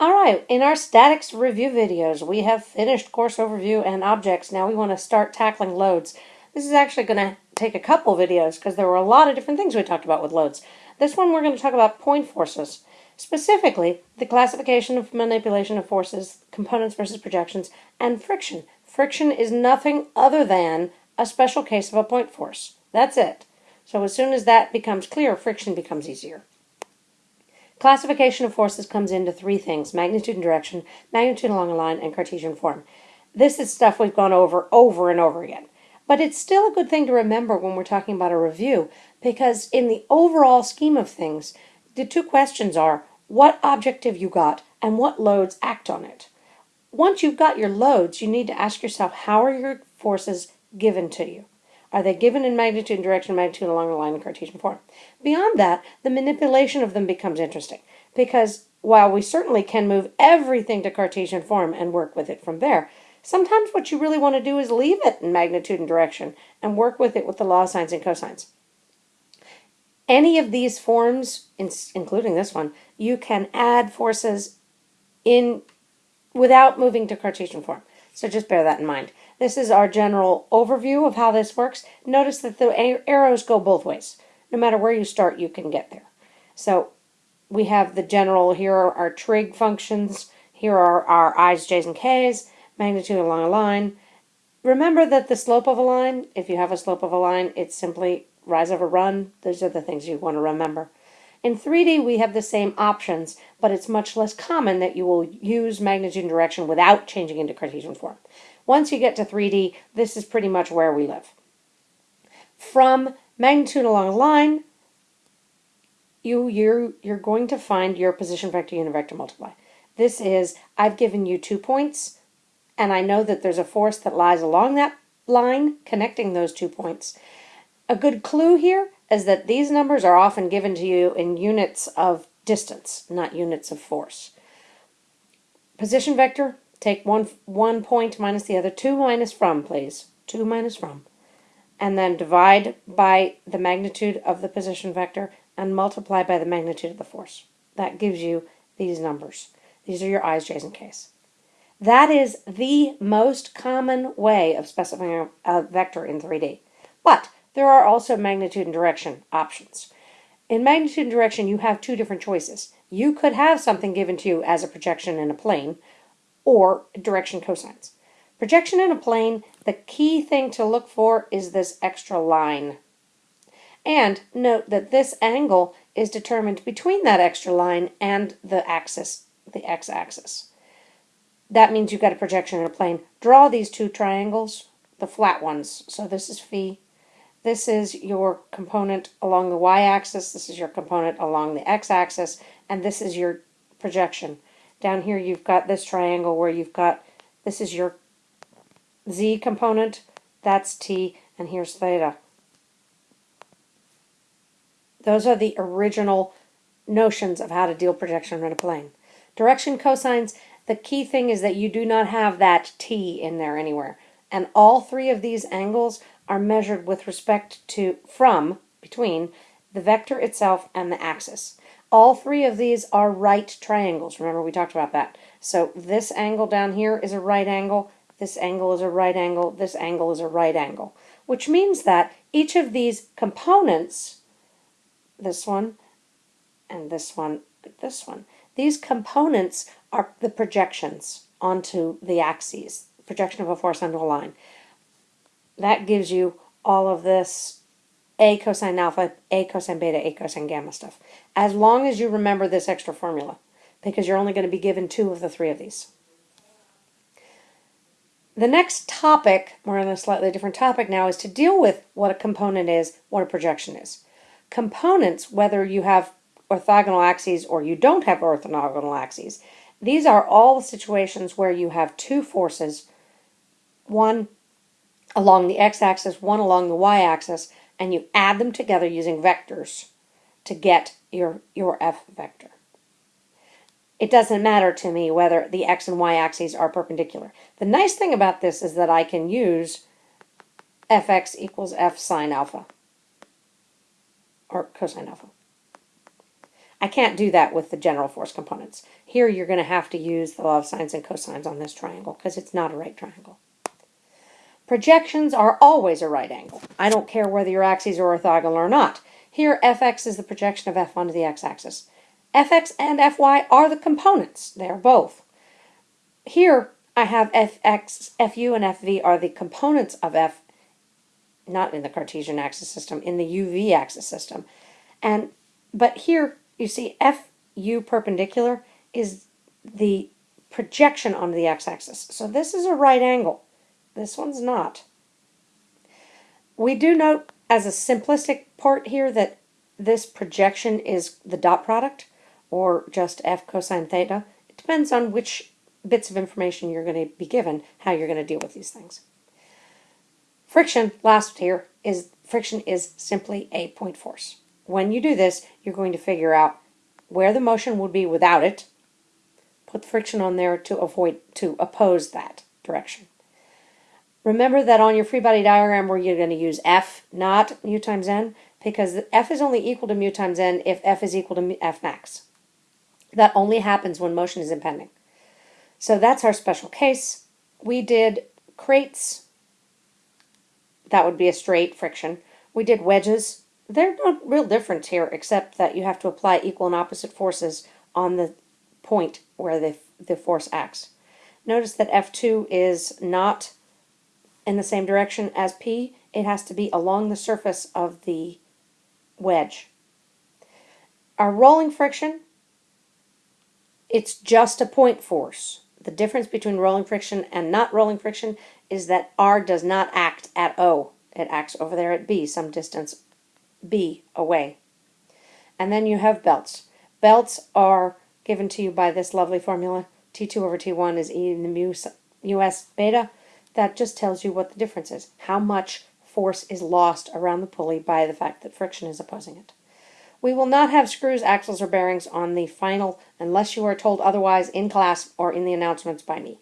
All right, in our statics review videos, we have finished course overview and objects. Now we want to start tackling loads. This is actually going to take a couple videos because there were a lot of different things we talked about with loads. This one we're going to talk about point forces, specifically the classification of manipulation of forces, components versus projections, and friction. Friction is nothing other than a special case of a point force. That's it. So as soon as that becomes clear, friction becomes easier. Classification of forces comes into three things magnitude and direction, magnitude along a line, and Cartesian form. This is stuff we've gone over over and over again. But it's still a good thing to remember when we're talking about a review because, in the overall scheme of things, the two questions are what object have you got and what loads act on it. Once you've got your loads, you need to ask yourself how are your forces given to you? Are they given in magnitude and direction, magnitude along the line in Cartesian form? Beyond that, the manipulation of them becomes interesting because while we certainly can move everything to Cartesian form and work with it from there, sometimes what you really want to do is leave it in magnitude and direction and work with it with the law of sines and cosines. Any of these forms, including this one, you can add forces in without moving to Cartesian form. So just bear that in mind. This is our general overview of how this works. Notice that the arrows go both ways. No matter where you start, you can get there. So we have the general, here are our trig functions, here are our i's, j's, and k's, magnitude along a line. Remember that the slope of a line, if you have a slope of a line, it's simply rise over run. Those are the things you want to remember. In 3D, we have the same options, but it's much less common that you will use magnitude and direction without changing into Cartesian form. Once you get to 3D, this is pretty much where we live. From magnitude along a line, you, you're, you're going to find your position vector unit vector multiply. This is, I've given you two points, and I know that there's a force that lies along that line connecting those two points. A good clue here is that these numbers are often given to you in units of distance, not units of force. Position vector, Take one, one point minus the other, 2 minus from, please. 2 minus from. And then divide by the magnitude of the position vector and multiply by the magnitude of the force. That gives you these numbers. These are your i's, j's, and k's. That is the most common way of specifying a vector in 3D. But there are also magnitude and direction options. In magnitude and direction, you have two different choices. You could have something given to you as a projection in a plane, or direction cosines. Projection in a plane, the key thing to look for is this extra line. And note that this angle is determined between that extra line and the axis, the x-axis. That means you've got a projection in a plane. Draw these two triangles, the flat ones. So this is phi. This is your component along the y-axis. This is your component along the x-axis. And this is your projection. Down here you've got this triangle where you've got, this is your z component, that's t, and here's theta. Those are the original notions of how to deal projection in a plane. Direction cosines, the key thing is that you do not have that t in there anywhere. And all three of these angles are measured with respect to, from, between, the vector itself and the axis. All three of these are right triangles. Remember, we talked about that. So this angle down here is a right angle, this angle is a right angle, this angle is a right angle, which means that each of these components, this one and this one, this one, these components are the projections onto the axes, projection of a force onto a line. That gives you all of this a cosine alpha, A cosine beta, A cosine gamma stuff. As long as you remember this extra formula, because you're only going to be given two of the three of these. The next topic, we're on a slightly different topic now, is to deal with what a component is, what a projection is. Components, whether you have orthogonal axes or you don't have orthogonal axes, these are all the situations where you have two forces, one along the x-axis, one along the y-axis, and you add them together using vectors to get your, your f vector. It doesn't matter to me whether the x and y axes are perpendicular. The nice thing about this is that I can use fx equals f sine alpha or cosine alpha. I can't do that with the general force components. Here you're going to have to use the law of sines and cosines on this triangle because it's not a right triangle. Projections are always a right angle. I don't care whether your axes are orthogonal or not. Here fx is the projection of f onto the x-axis. fx and fy are the components. They are both. Here I have fx, fu, and fv are the components of f, not in the Cartesian axis system, in the uv axis system. And but here you see fu perpendicular is the projection onto the x-axis. So this is a right angle. This one's not. We do note as a simplistic part here that this projection is the dot product or just f cosine theta. It depends on which bits of information you're going to be given, how you're going to deal with these things. Friction, last here, is friction is simply a point force. When you do this, you're going to figure out where the motion would be without it, put friction on there to avoid to oppose that direction. Remember that on your free body diagram where you're going to use F, not mu times N, because F is only equal to mu times N if F is equal to F max. That only happens when motion is impending. So that's our special case. We did crates, that would be a straight friction. We did wedges. There's no real difference here except that you have to apply equal and opposite forces on the point where the, the force acts. Notice that F2 is not in the same direction as P, it has to be along the surface of the wedge. Our rolling friction, it's just a point force. The difference between rolling friction and not rolling friction is that R does not act at O. It acts over there at B, some distance B away. And then you have belts. Belts are given to you by this lovely formula. T2 over T1 is E in the mu US beta. That just tells you what the difference is, how much force is lost around the pulley by the fact that friction is opposing it. We will not have screws, axles, or bearings on the final unless you are told otherwise in class or in the announcements by me.